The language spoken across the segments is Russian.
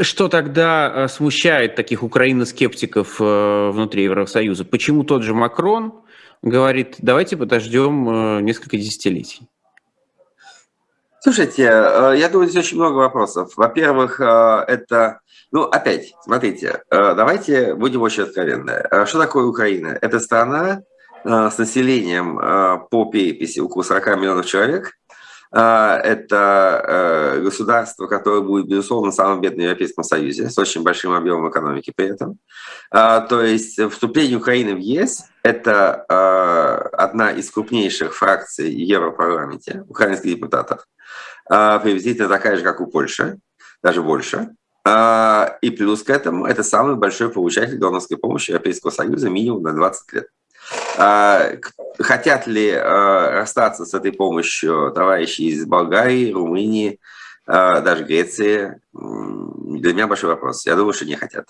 Что тогда смущает таких украиноскептиков внутри Евросоюза? Почему тот же Макрон говорит, давайте подождем несколько десятилетий? Слушайте, я думаю, здесь очень много вопросов. Во-первых, это ну, опять, смотрите, э, давайте будем очень откровенны. Э, что такое Украина? Это страна э, с населением по переписи около 40 миллионов человек. Это государство, которое будет, безусловно, самым бедным в Европейском Союзе, с очень большим объемом экономики при этом. То есть вступление Украины в ЕС – это одна из крупнейших фракций в Европарламенте, украинских депутатов, приблизительно такая же, как у Польши, даже больше. А, и плюс к этому, это самый большой получатель донорской помощи Европейского Союза минимум на 20 лет. А, хотят ли а, расстаться с этой помощью товарищи из Болгарии, Румынии, даже Греции? Для меня большой вопрос. Я думаю, что не хотят.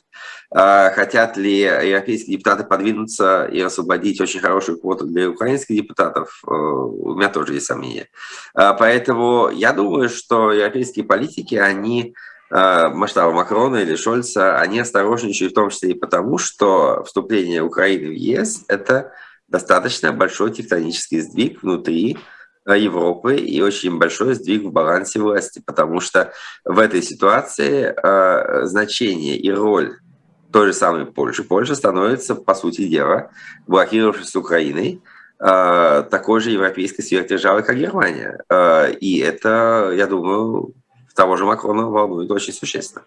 Хотят ли европейские депутаты подвинуться и освободить очень хорошую квоту для украинских депутатов? У меня тоже есть сомнения. Поэтому я думаю, что европейские политики, они Э, масштаба Макрона или Шольца, они осторожничают в том числе и потому, что вступление Украины в ЕС – это достаточно большой тектонический сдвиг внутри э, Европы и очень большой сдвиг в балансе власти, потому что в этой ситуации э, значение и роль той же самой Польши, Польша становится, по сути дела, блокировавшись с Украиной, э, такой же европейской сверхдержавой, как Германия. Э, и это, я думаю, того же Макрона волнует очень существенно.